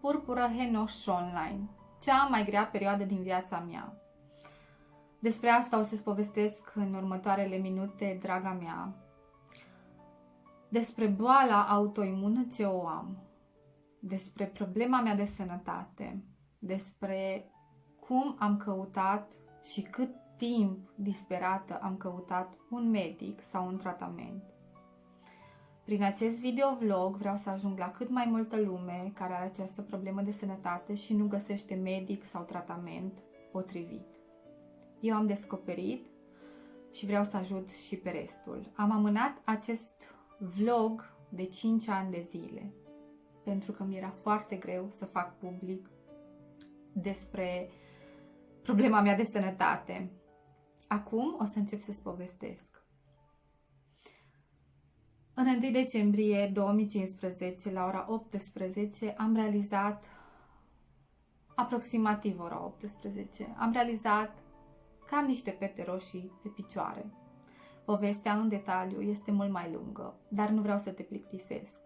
Purpură Henoș Online, cea mai grea perioadă din viața mea. Despre asta o să-ți povestesc în următoarele minute, draga mea. Despre boala autoimună ce o am, despre problema mea de sănătate, despre cum am căutat și cât timp disperată am căutat un medic sau un tratament. Prin acest videovlog vreau să ajung la cât mai multă lume care are această problemă de sănătate și nu găsește medic sau tratament potrivit. Eu am descoperit și vreau să ajut și pe restul. Am amânat acest vlog de 5 ani de zile pentru că mi era foarte greu să fac public despre problema mea de sănătate. Acum o să încep să-ți povestesc. În 1 decembrie 2015, la ora 18, am realizat aproximativ ora 18, am realizat că am niște pete roșii pe picioare. Povestea în detaliu este mult mai lungă, dar nu vreau să te plictisesc.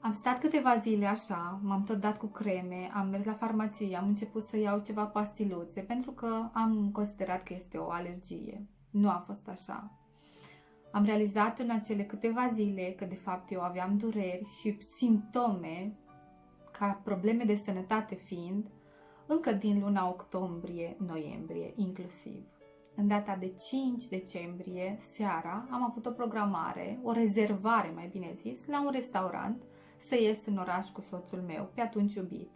Am stat câteva zile așa, m-am tot dat cu creme, am mers la farmacie, am început să iau ceva pastiluțe pentru că am considerat că este o alergie. Nu a fost așa. Am realizat în acele câteva zile că de fapt eu aveam dureri și simptome ca probleme de sănătate fiind încă din luna octombrie-noiembrie inclusiv. În data de 5 decembrie, seara, am avut o programare, o rezervare mai bine zis, la un restaurant să ies în oraș cu soțul meu, pe atunci iubit.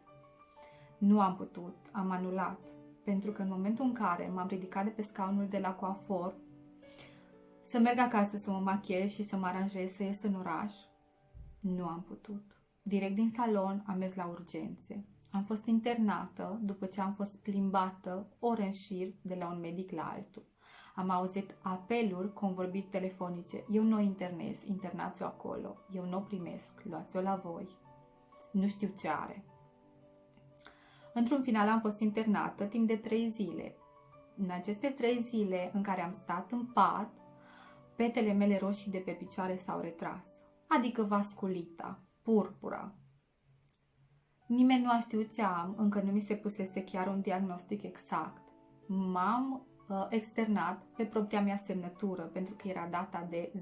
Nu am putut, am anulat, pentru că în momentul în care m-am ridicat de pe scaunul de la coafor, să merg acasă să mă machiez și să mă aranjez să ies în oraș, nu am putut. Direct din salon am mers la urgențe. Am fost internată după ce am fost plimbată ore în șir de la un medic la altul. Am auzit apeluri convorbiri telefonice. Eu nu o internez, internați-o acolo. Eu nu o primesc, luați-o la voi. Nu știu ce are. Într-un final am fost internată timp de trei zile. În aceste trei zile în care am stat în pat, petele mele roșii de pe picioare s-au retras, adică vasculita, purpura. Nimeni nu a știut ce am, încă nu mi se pusese chiar un diagnostic exact. M-am Uh, externat pe propria mea semnătură, pentru că era data de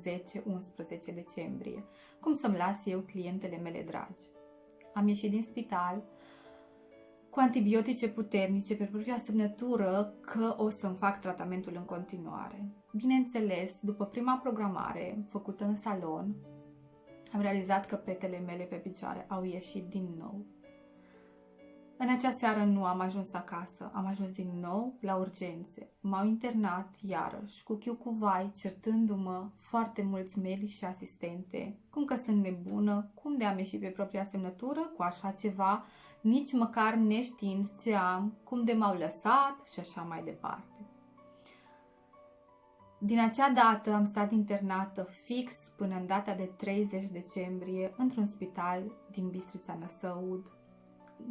10-11 decembrie, cum să-mi las eu clientele mele dragi. Am ieșit din spital cu antibiotice puternice pe propria semnătură că o să-mi fac tratamentul în continuare. Bineînțeles, după prima programare făcută în salon, am realizat că petele mele pe picioare au ieșit din nou în acea seară nu am ajuns acasă, am ajuns din nou la urgențe. M-au internat iarăși, cu chiu cu vai, certându-mă foarte mulți medici și asistente, cum că sunt nebună, cum de am ieșit pe propria semnătură cu așa ceva, nici măcar neștiind ce am, cum de m-au lăsat și așa mai departe. Din acea dată am stat internată fix până în data de 30 decembrie într-un spital din Bistrița Năsăud,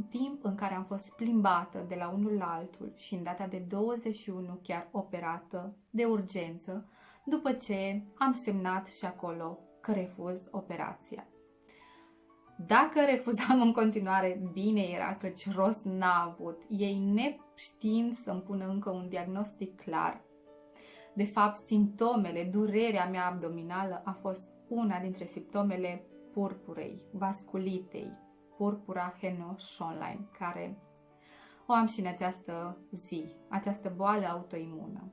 timp în care am fost plimbată de la unul la altul și în data de 21 chiar operată de urgență, după ce am semnat și acolo că refuz operația. Dacă refuzam în continuare, bine era căci rost n-a avut. Ei neștiind să-mi pună încă un diagnostic clar. De fapt, simptomele, durerea mea abdominală a fost una dintre simptomele purpurei, vasculitei, purpura Henoș online, care o am și în această zi, această boală autoimună.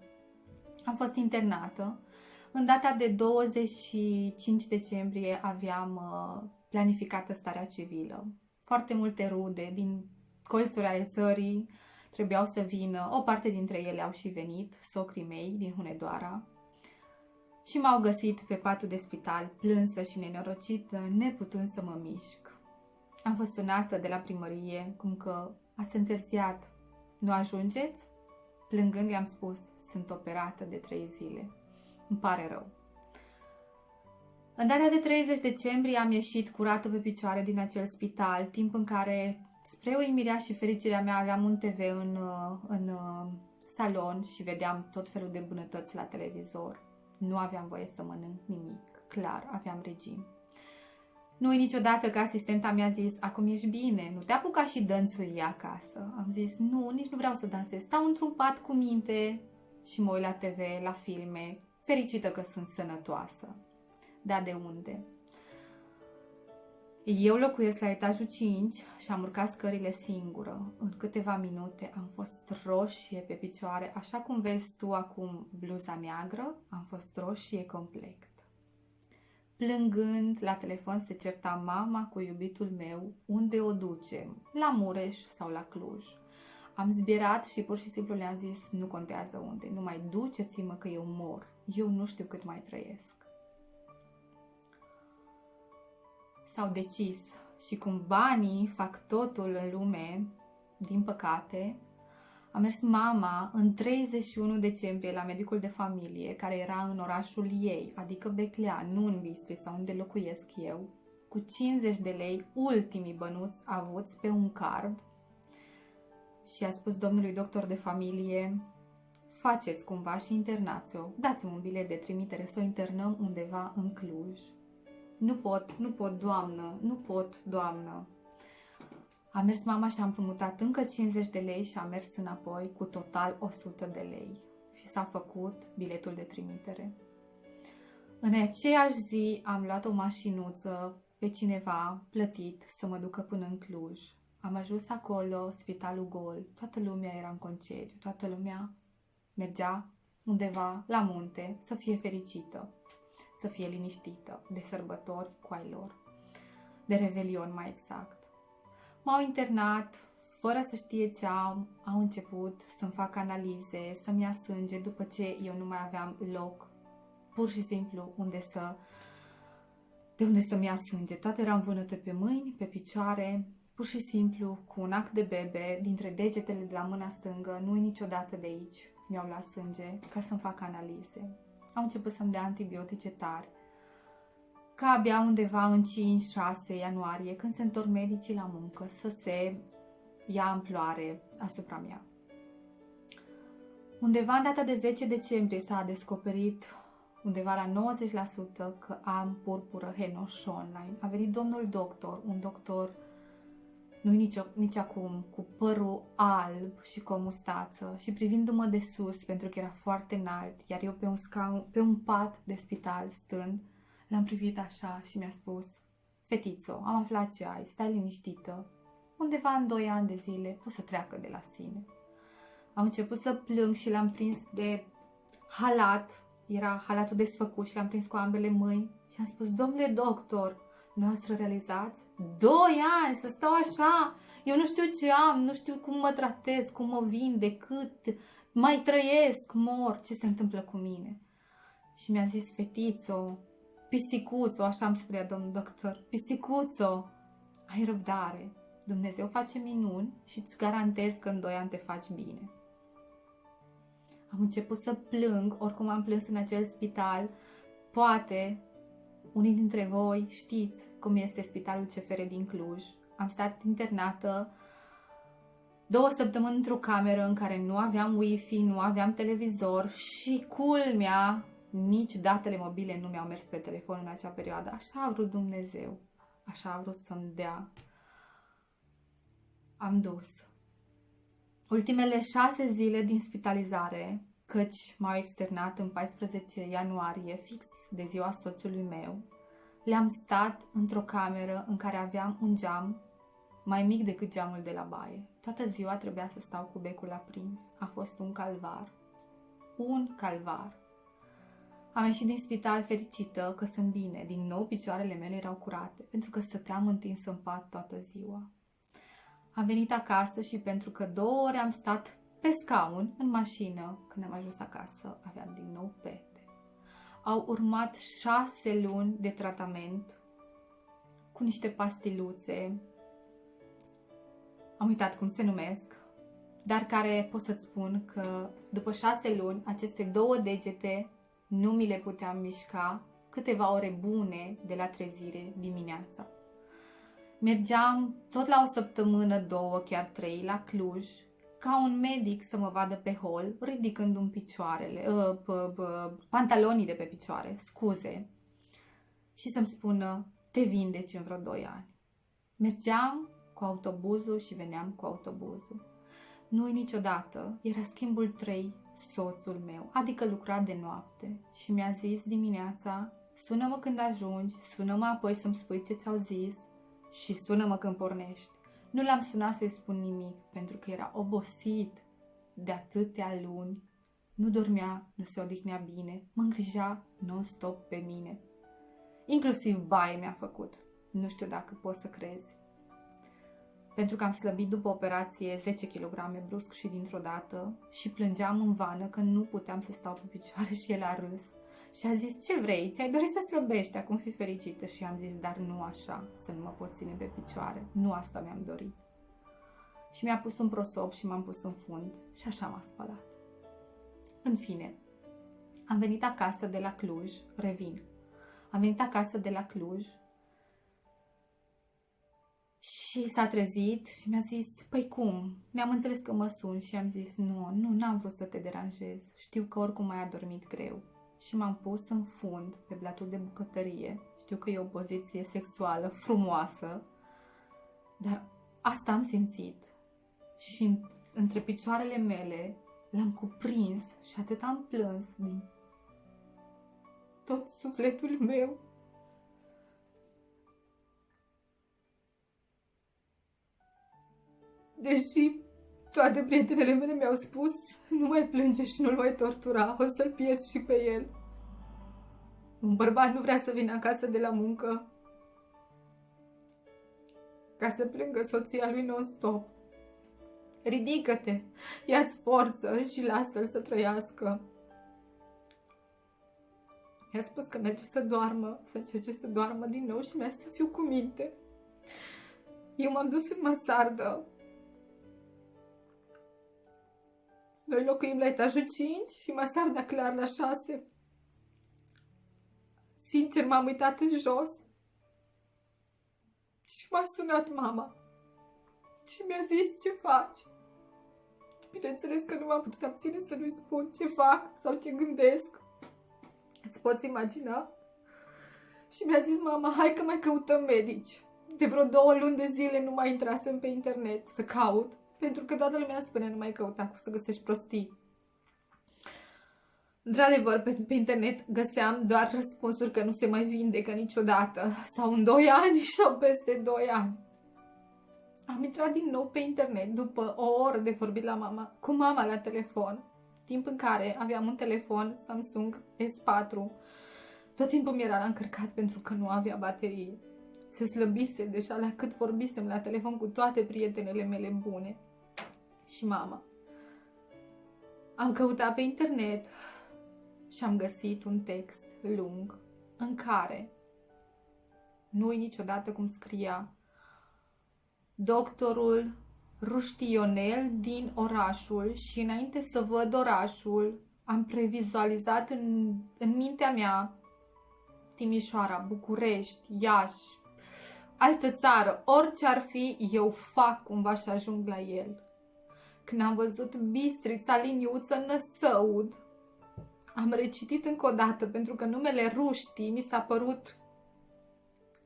Am fost internată. În data de 25 decembrie aveam uh, planificată starea civilă. Foarte multe rude din colțuri ale țării trebuiau să vină. O parte dintre ele au și venit, socrii mei din Hunedoara, și m-au găsit pe patul de spital, plânsă și nenorocită, neputând să mă mișc. Am fost sunată de la primărie, cum că ați întârziat, nu ajungeți? Plângând le-am spus, sunt operată de trei zile. Îmi pare rău. În data de 30 decembrie am ieșit curată pe picioare din acel spital, timp în care, spre uimirea și fericirea mea, aveam un TV în, în salon și vedeam tot felul de bunătăți la televizor. Nu aveam voie să mănânc nimic, clar, aveam regim. Nu niciodată că asistenta mi-a zis, acum ești bine, nu te apuca și dănțui acasă. Am zis, nu, nici nu vreau să dansez, stau într-un pat cu minte și mă uit la TV, la filme, fericită că sunt sănătoasă. Da, de unde? Eu locuiesc la etajul 5 și am urcat scările singură. În câteva minute am fost roșie pe picioare, așa cum vezi tu acum bluza neagră, am fost roșie complet. Plângând, la telefon se certa mama cu iubitul meu, unde o ducem, la Mureș sau la Cluj. Am zbierat și pur și simplu le-am zis, nu contează unde, nu mai duceți-mă că eu mor, eu nu știu cât mai trăiesc. S-au decis și cum banii fac totul în lume, din păcate, a mers mama în 31 decembrie la medicul de familie, care era în orașul ei, adică Beclea, nu în Bistrița, unde locuiesc eu, cu 50 de lei, ultimii bănuți avuți pe un card și a spus domnului doctor de familie, faceți cumva și internați-o, dați-mi un bilet de trimitere să o internăm undeva în Cluj. Nu pot, nu pot, doamnă, nu pot, doamnă. A mers mama și a împrumutat încă 50 de lei și a mers înapoi cu total 100 de lei și s-a făcut biletul de trimitere. În aceeași zi am luat o mașinuță pe cineva plătit să mă ducă până în Cluj. Am ajuns acolo, spitalul gol, toată lumea era în concediu, toată lumea mergea undeva la munte să fie fericită, să fie liniștită de sărbători cu ai lor, de revelion mai exact. M-au internat, fără să știe ce au, au început să-mi fac analize, să-mi ia sânge după ce eu nu mai aveam loc, pur și simplu, unde să, de unde să-mi ia sânge. Toate erau învânăte pe mâini, pe picioare, pur și simplu, cu un act de bebe, dintre degetele de la mâna stângă, nu niciodată de aici, mi-au luat sânge ca să-mi fac analize. Au început să-mi dea antibiotice tari ca abia undeva în 5-6 ianuarie, când se întorc medicii la muncă, să se ia amploare asupra mea. Undeva în data de 10 decembrie s-a descoperit undeva la 90% că am purpură Henoș online. A venit domnul doctor, un doctor nu nici, nici acum, cu părul alb și cu o mustață și privindu-mă de sus pentru că era foarte înalt, iar eu pe un, scaun, pe un pat de spital stând, L-am privit așa și mi-a spus, Fetițo, am aflat ce ai, stai liniștită. Undeva în doi ani de zile o să treacă de la sine. Am început să plâng și l-am prins de halat, era halatul desfăcut și l-am prins cu ambele mâini și am spus, domnule doctor, noastră realizați? Doi ani să stau așa, eu nu știu ce am, nu știu cum mă tratez, cum mă vin, de cât, mai trăiesc, mor, ce se întâmplă cu mine? Și mi-a zis, fetițo, Pisicuțo, așa îmi spunea domnul doctor, pisicuțo, ai răbdare, Dumnezeu face minuni și îți garantez că în doi ani te faci bine. Am început să plâng, oricum am plâns în acel spital, poate unii dintre voi știți cum este spitalul CFR din Cluj. Am stat internată două săptămâni într-o cameră în care nu aveam wifi, nu aveam televizor și culmea nici datele mobile nu mi-au mers pe telefon în acea perioadă. Așa a vrut Dumnezeu. Așa a vrut să-mi dea. Am dus. Ultimele șase zile din spitalizare, căci m-au externat în 14 ianuarie, fix de ziua soțului meu, le-am stat într-o cameră în care aveam un geam mai mic decât geamul de la baie. Toată ziua trebuia să stau cu becul aprins. A fost un calvar. Un calvar. Am ieșit din spital fericită că sunt bine. Din nou picioarele mele erau curate, pentru că stăteam întins în pat toată ziua. Am venit acasă și pentru că două ore am stat pe scaun, în mașină, când am ajuns acasă, aveam din nou pete. Au urmat șase luni de tratament cu niște pastiluțe, am uitat cum se numesc, dar care pot să-ți spun că după șase luni, aceste două degete nu mi le puteam mișca câteva ore bune de la trezire dimineața. Mergeam tot la o săptămână, două, chiar trei, la Cluj, ca un medic să mă vadă pe hol, ridicând un picioarele, uh, pantalonii de pe picioare, scuze, și să-mi spună, te te vindeci în vreo 2 ani. Mergeam cu autobuzul și veneam cu autobuzul. Nu-i niciodată, era schimbul 3, soțul meu, adică lucra de noapte și mi-a zis dimineața, sună-mă când ajungi, sună-mă apoi să-mi spui ce ți-au zis și sună-mă când pornești. Nu l-am sunat să-i spun nimic, pentru că era obosit de atâtea luni. Nu dormea, nu se odihnea bine, mă îngrija non-stop pe mine. Inclusiv baie mi-a făcut. Nu știu dacă poți să crezi. Pentru că am slăbit după operație 10 kg brusc și dintr-o dată și plângeam în vană că nu puteam să stau pe picioare și el a râs. Și a zis, ce vrei, ți-ai dorit să slăbești, acum fi fericită. Și am zis, dar nu așa, să nu mă pot ține pe picioare. Nu asta mi-am dorit. Și mi-a pus un prosop și m-am pus în fund și așa m-a spălat. În fine, am venit acasă de la Cluj, revin. Am venit acasă de la Cluj și s-a trezit și mi-a zis, păi cum? Ne-am înțeles că mă sun și am zis, nu, nu, n-am vrut să te deranjez. Știu că oricum mai a dormit greu. Și m-am pus în fund pe blatul de bucătărie. Știu că e o poziție sexuală frumoasă, dar asta am simțit. Și între picioarele mele l-am cuprins și atât am plâns din tot sufletul meu. Deși toate prietenele mele mi-au spus nu mai plânge și nu-l mai tortura, o să-l pierzi și pe el. Un bărbat nu vrea să vină acasă de la muncă ca să plângă soția lui non-stop. Ridică-te, ia-ți forță și lasă-l să trăiască. Mi-a spus că merge să doarmă, să încerce să doarmă din nou și mi-a să fiu cu minte. Eu m-am dus în masardă. Noi locuim la etajul 5 și masarda clar la 6. Sincer, m-am uitat în jos și m-a sunat mama și mi-a zis ce faci. Bineînțeles că nu m-am putut abține să nu-i spun ce fac sau ce gândesc. Îți poți imagina? Și mi-a zis mama, hai că mai căutăm medici. De vreo două luni de zile nu mai intrasem pe internet să caut, pentru că toată lumea spune nu mai căuta cu să găsești prostii. Într-adevăr, pe, pe internet găseam doar răspunsuri că nu se mai vindecă niciodată, sau în 2 ani sau peste 2 ani. Am intrat din nou pe internet după o oră de vorbit la mama, cu mama la telefon, timp în care aveam un telefon Samsung S4. Tot timpul mi era la încărcat pentru că nu avea baterie. Se slăbise deja la cât vorbisem la telefon cu toate prietenele mele bune. Și mama. Am căutat pe internet și am găsit un text lung în care nu niciodată cum scria doctorul Ruștionel din orașul și înainte să văd orașul, am previzualizat în, în mintea mea Timișoara, București, Iași, altă țară, orice ar fi, eu fac cumva și ajung la el. Când am văzut Bistrița, Liniuță, Năsăud, am recitit încă o dată pentru că numele Ruștii mi s-a părut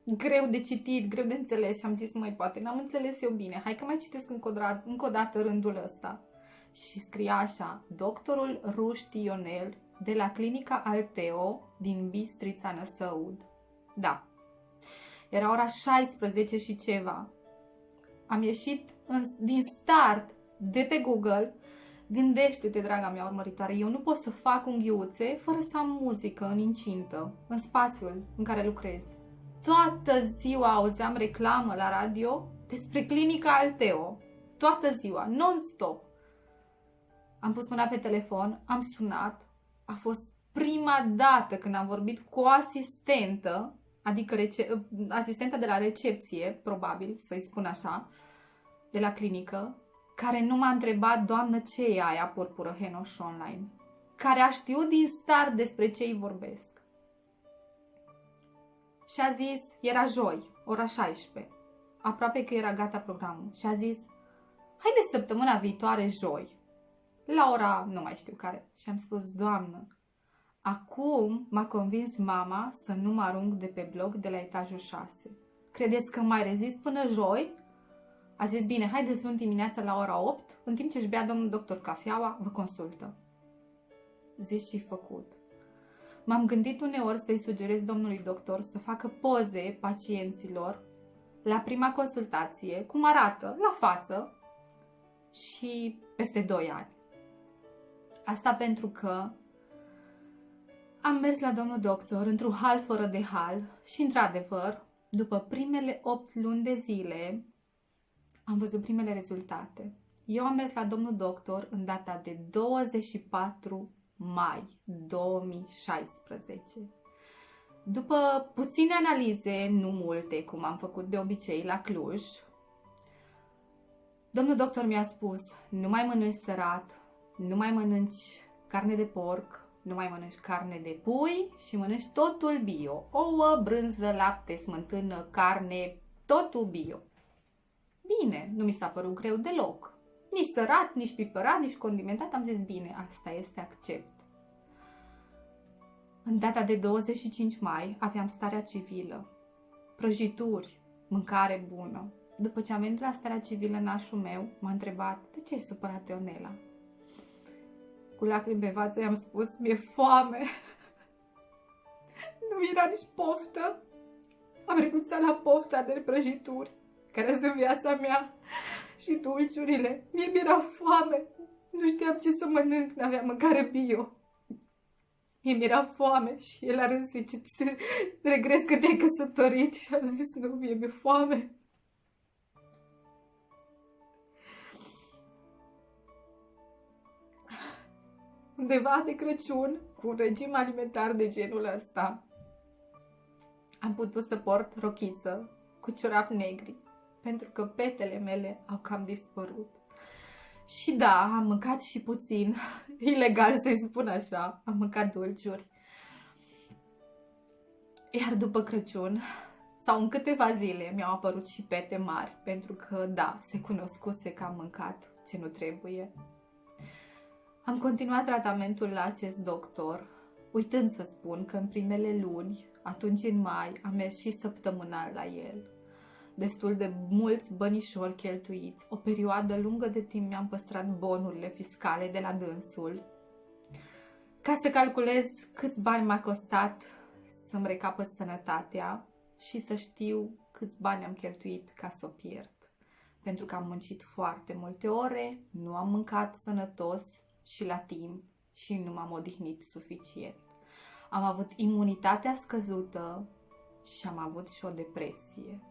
greu de citit, greu de înțeles și am zis, mai poate, n-am înțeles eu bine, hai că mai citesc încă o, dată, încă o dată rândul ăsta. Și scria așa, doctorul Ruști Ionel de la clinica Alteo din Bistrița Năsăud. Da, era ora 16 și ceva. Am ieșit în, din start de pe Google. Gândește-te, draga mea urmăritoare, eu nu pot să fac unghiuțe fără să am muzică în incintă, în spațiul în care lucrez toată ziua auzeam reclamă la radio despre clinica Alteo. Toată ziua, non-stop. Am pus mâna pe telefon, am sunat. A fost prima dată când am vorbit cu o asistentă, adică rece- asistenta de la recepție, probabil să-i spun așa, de la clinică, care nu m-a întrebat, doamnă, ce e aia purpură Henoș Online, care a știut din start despre ce îi vorbesc și a zis, era joi, ora 16, aproape că era gata programul, și a zis, haide săptămâna viitoare joi, la ora nu mai știu care. Și am spus, doamnă, Acum m-a convins mama să nu mă arunc de pe bloc de la etajul 6. Credeți că mai rezist până joi? A zis, bine, haideți luni dimineața la ora 8, în timp ce își bea domnul doctor cafeaua, vă consultă. Zis și făcut. M-am gândit uneori să-i sugerez domnului doctor să facă poze pacienților la prima consultație, cum arată, la față și peste 2 ani. Asta pentru că am mers la domnul doctor într-un hal fără de hal și, într-adevăr, după primele 8 luni de zile, am văzut primele rezultate. Eu am mers la domnul doctor în data de 24 mai 2016. După puține analize, nu multe, cum am făcut de obicei la Cluj, domnul doctor mi-a spus, nu mai mănânci sărat, nu mai mănânci carne de porc, nu mai mănânci carne de pui și mănânci totul bio. Ouă, brânză, lapte, smântână, carne, totul bio. Bine, nu mi s-a părut greu deloc. Nici sărat, nici pipărat, nici condimentat, am zis bine, asta este accept. În data de 25 mai aveam starea civilă. Prăjituri, mâncare bună. După ce am venit la starea civilă, nașul meu m-a întrebat, de ce ești supărat, Ionela? Cu lacrimi pe față i-am spus, mi-e foame. nu era nici poftă. Am renunțat la pofta de prăjituri, care sunt viața mea, și dulciurile. Mie mi-era foame. Nu știam ce să mănânc, n-aveam mâncare bio. Mie mi-era foame și el a râs ce regres că te-ai căsătorit și am zis nu, mie mi-e foame. Undeva de Crăciun, cu un regim alimentar de genul ăsta, am putut să port rochiță cu ciorapi negri, pentru că petele mele au cam dispărut. Și da, am mâncat și puțin, ilegal să-i spun așa, am mâncat dulciuri. Iar după Crăciun, sau în câteva zile, mi-au apărut și pete mari, pentru că, da, se cunoscuse că am mâncat ce nu trebuie. Am continuat tratamentul la acest doctor, uitând să spun că în primele luni, atunci în mai, am mers și săptămânal la el destul de mulți bănișori cheltuiți. O perioadă lungă de timp mi-am păstrat bonurile fiscale de la dânsul ca să calculez câți bani m-a costat să-mi recapăt sănătatea și să știu câți bani am cheltuit ca să o pierd. Pentru că am muncit foarte multe ore, nu am mâncat sănătos și la timp și nu m-am odihnit suficient. Am avut imunitatea scăzută și am avut și o depresie.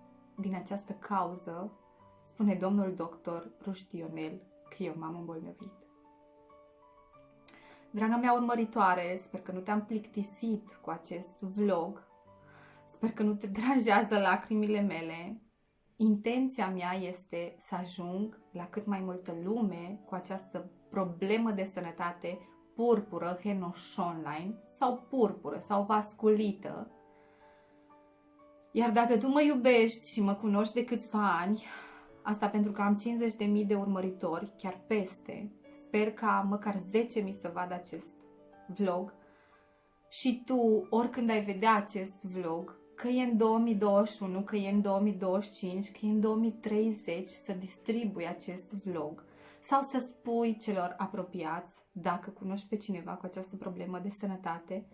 Din această cauză, spune domnul doctor Ruștionel că eu m-am îmbolnăvit. Draga mea urmăritoare, sper că nu te-am plictisit cu acest vlog, sper că nu te deranjează lacrimile mele. Intenția mea este să ajung la cât mai multă lume cu această problemă de sănătate purpură, henoșonline sau purpură sau vasculită, iar dacă tu mă iubești și mă cunoști de câțiva ani, asta pentru că am 50.000 de urmăritori, chiar peste, sper ca măcar 10.000 să vadă acest vlog. Și tu, oricând ai vedea acest vlog, că e în 2021, că e în 2025, că e în 2030, să distribui acest vlog sau să spui celor apropiați, dacă cunoști pe cineva cu această problemă de sănătate,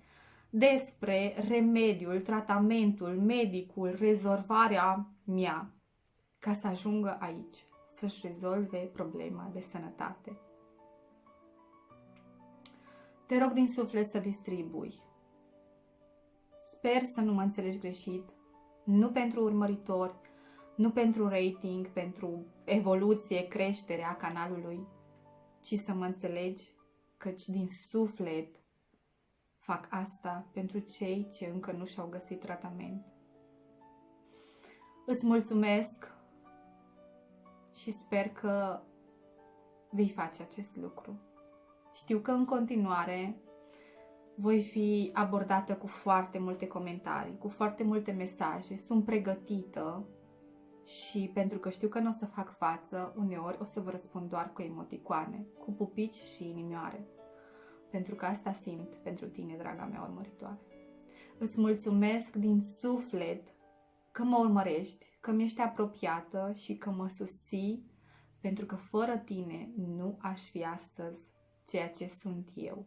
despre remediul, tratamentul, medicul, rezolvarea mea ca să ajungă aici, să-și rezolve problema de sănătate. Te rog din suflet să distribui. Sper să nu mă înțelegi greșit, nu pentru urmăritori, nu pentru rating, pentru evoluție, creștere a canalului, ci să mă înțelegi căci din suflet fac asta pentru cei ce încă nu și-au găsit tratament. Îți mulțumesc și sper că vei face acest lucru. Știu că în continuare voi fi abordată cu foarte multe comentarii, cu foarte multe mesaje. Sunt pregătită și pentru că știu că nu o să fac față, uneori o să vă răspund doar cu emoticoane, cu pupici și inimioare. Pentru că asta simt pentru tine, draga mea urmăritoare. Îți mulțumesc din suflet că mă urmărești, că mi ești apropiată și că mă susții, pentru că fără tine nu aș fi astăzi ceea ce sunt eu.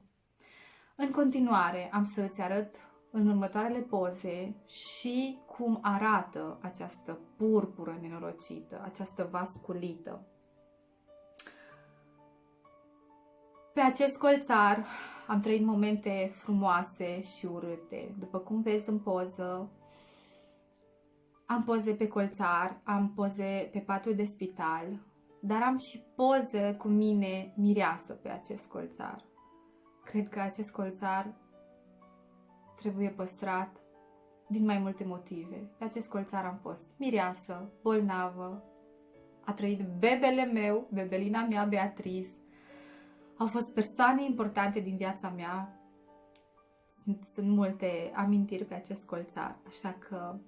În continuare, am să îți arăt în următoarele poze și cum arată această purpură nenorocită, această vasculită. Pe acest colțar am trăit momente frumoase și urâte. După cum vezi în poză, am poze pe colțar, am poze pe patul de spital, dar am și poze cu mine mireasă pe acest colțar. Cred că acest colțar trebuie păstrat din mai multe motive. Pe acest colțar am fost mireasă, bolnavă, a trăit bebele meu, bebelina mea Beatriz, au fost persoane importante din viața mea, sunt, sunt multe amintiri pe acest colțar, așa că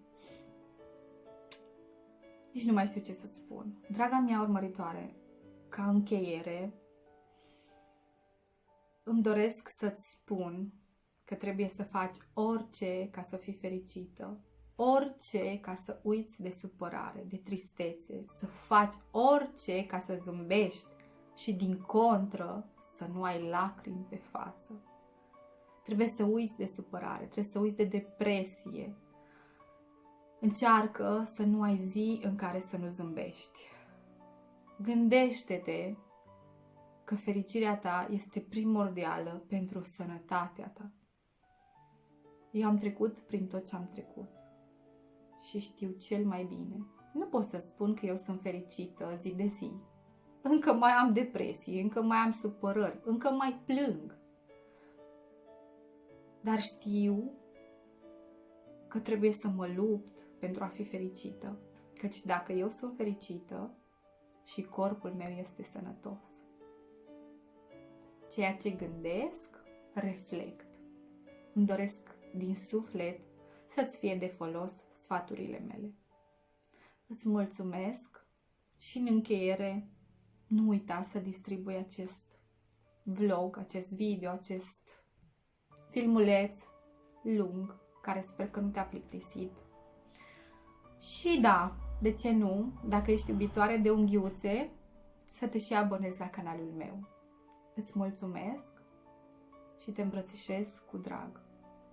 nici nu mai știu ce să spun. Draga mea urmăritoare, ca încheiere, îmi doresc să-ți spun că trebuie să faci orice ca să fii fericită, orice ca să uiți de supărare, de tristețe, să faci orice ca să zâmbești și din contră să nu ai lacrimi pe față. Trebuie să uiți de supărare, trebuie să uiți de depresie. Încearcă să nu ai zi în care să nu zâmbești. Gândește-te că fericirea ta este primordială pentru sănătatea ta. Eu am trecut prin tot ce am trecut și știu cel mai bine. Nu pot să spun că eu sunt fericită zi de zi. Încă mai am depresie, încă mai am supărări, încă mai plâng. Dar știu că trebuie să mă lupt pentru a fi fericită. Căci dacă eu sunt fericită și corpul meu este sănătos, ceea ce gândesc, reflect. Îmi doresc din suflet să-ți fie de folos sfaturile mele. Îți mulțumesc și în încheiere nu uita să distribui acest vlog, acest video, acest filmuleț lung, care sper că nu te-a plictisit. Și da, de ce nu, dacă ești iubitoare de unghiuțe, să te și abonezi la canalul meu. Îți mulțumesc și te îmbrățișez cu drag.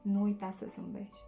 Nu uita să zâmbești.